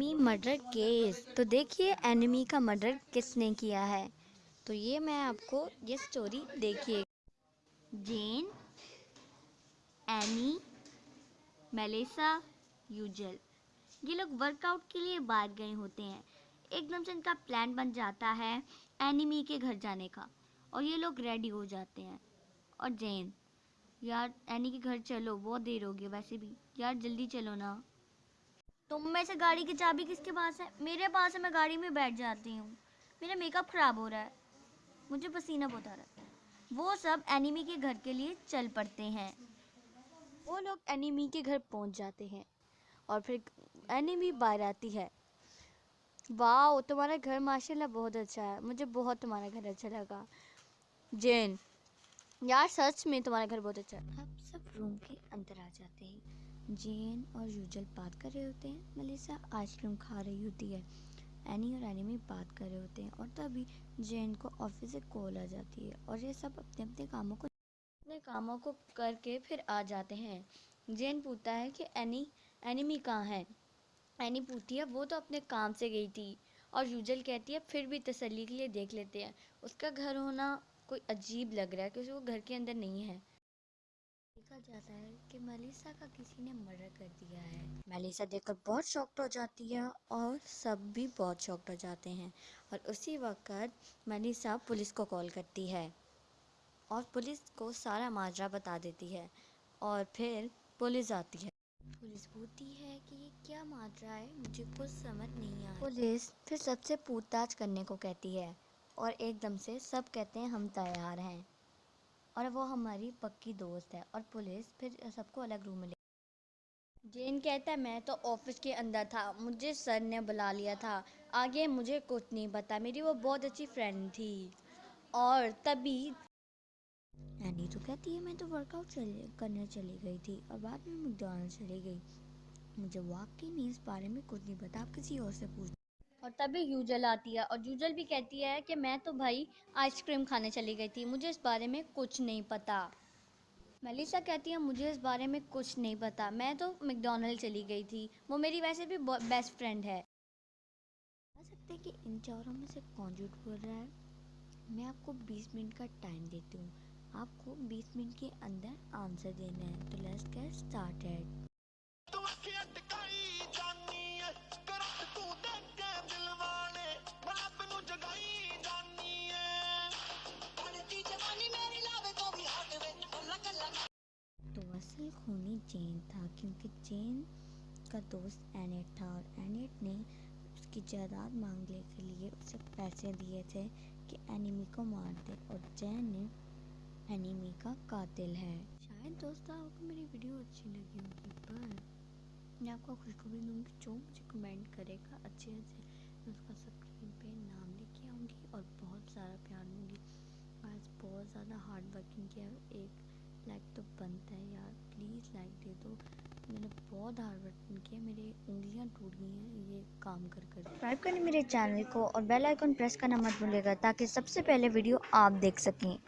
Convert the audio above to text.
Enemy murder case. तो देखिए, enemy का मर्डर किसने किया है? तो ये मैं आपको ये स्टोरी देखिए। जेन, एनी, मेलेसा, यूजल। ये लोग वर्कआउट के लिए बाहर गए होते हैं। एकदम से इनका प्लान बन जाता है एनिमी के घर जाने का। और ये लोग रेडी हो जाते हैं। और जैन, यार, एनी के घर चलो, बहुत देर हो गई, वैसे भी। यार, जल्दी चलो ना। तुम में से गाड़ी की चाबी किसके पास है? मेरे पास है मैं गाड़ी में बैठ जाती हूँ। मेरा मेकअप ख़राब हो रहा है। मुझे पसीना बहुत आ रहा है। वो सब एनिमी के घर के लिए चल पड़ते हैं। वो लोग एनिमी के घर पहुँच जाते हैं और फिर एनिमी बाहर आती है। वाह तुम्हारा घर माशाल्लाह बहुत अच्छा है। मुझे बहुत तुम्हारा घर अच्छा लगा। जैन यार सच में तुम्हारा घर बहुत अच्छा है। अब सब रूम के अंदर आ जाते हैं। जैन और यूजल बात कर रहे होते हैं। मलिसा आइसक्रीम खा रही होती है। एनी और एनी में बात कर रहे होते हैं और तभी जैन को ऑफ़िस से कॉल आ जाती है और ये सब अपने अपने कामों को अपने कामों को करके फिर आ जाते हैं। जैन पूछता है कि एनी, एनिमी कहाँ है? एनी पूछती है, वो तो अपने काम से गई थी। और यूजल कहती है, फिर भी तसली के लिए देख लेते हैं। उसका घर होना कोई अजीब लग रहा है, क्योंकि वो घर के अंदर नहीं है। देखा जाता है कि मलिसा का किसी ने मर्डर कर दिया है। मलिसा देखकर बहुत शॉक्ट हो जाती है और सब भी बहुत शॉक्ट हो जाते हैं। और उसी वक्त मलिसा पुलिस को कॉल करती है और पुलिस को सारा माजरा बता देती है और फिर पुलिस आती है। पुलिस पूछती है कि ये क्या माजरा है? मुझे कुछ समझ नहीं आया। पुलिस फिर सबसे पूछताछ करने को कहती है और एकदम से सब कहते हैं, हम तैयार हैं। और वो हमारी पक्की दोस्त है और पुलिस फिर सबको अलग रूम में ले जेन कहता है मैं तो ऑफ़िस के अंदर था मुझे सर ने बुला लिया था। आगे मुझे कुछ नहीं पता मेरी वो बहुत अच्छी फ्रेंड थी। और तभी एनी तो कहती है मैं तो वर्कआउट चले करने चली गई थी और बाद में मैकडॉनल्ड चली गई। मुझे वाकई नहीं इस बारे में कुछ नहीं पता आप किसी और से पूछ और तभी यूजल आती है और यूजल भी कहती है कि मैं तो भाई आइसक्रीम खाने चली गई थी, मुझे इस बारे में कुछ नहीं पता। मेलिसा कहती है, मुझे इस बारे में कुछ नहीं पता। मैं तो मैकडोनल्ड चली गई थी, वो मेरी वैसे भी बेस्ट फ्रेंड है। बता सकते हैं कि इन चारों में से कौन झूठ बोल रहा है? मैं आपको 20 मिनट का टाइम देती हूँ। आपको 20 मिनट के अंदर आंसर देना है। तो लेट्स गेट स्टार्टेड असल खूनी जैन था, क्योंकि जैन का दोस्त एनेट था और एनेट ने उसकी जायदाद मांगने के लिए उसे पैसे दिए थे कि एनिमी को मार दे और जैन ने एनिमी का कातिल है। शायद दोस्तों, आपको मेरी वीडियो अच्छी लगी होगी, पर मैं आपको खुशखबरी दूँगी। जो मुझे कमेंट करेगा अच्छे अच्छे उसका स्क्रीन पे नाम लेके आऊँगी और बहुत सारा प्यार दूँगी आज बहुत ज़्यादा हार्ड वर्किंग किया एक लाइक तो बनता है यार प्लीज़ लाइक दे दो मैंने बहुत हार्ड वर्क किया मेरी उंगलियाँ टूट गई हैं, ये काम कर कर। सब्सक्राइब करें मेरे चैनल को और बेल आइकन प्रेस करना मत भूलिएगा, ताकि सबसे पहले वीडियो आप देख सकें।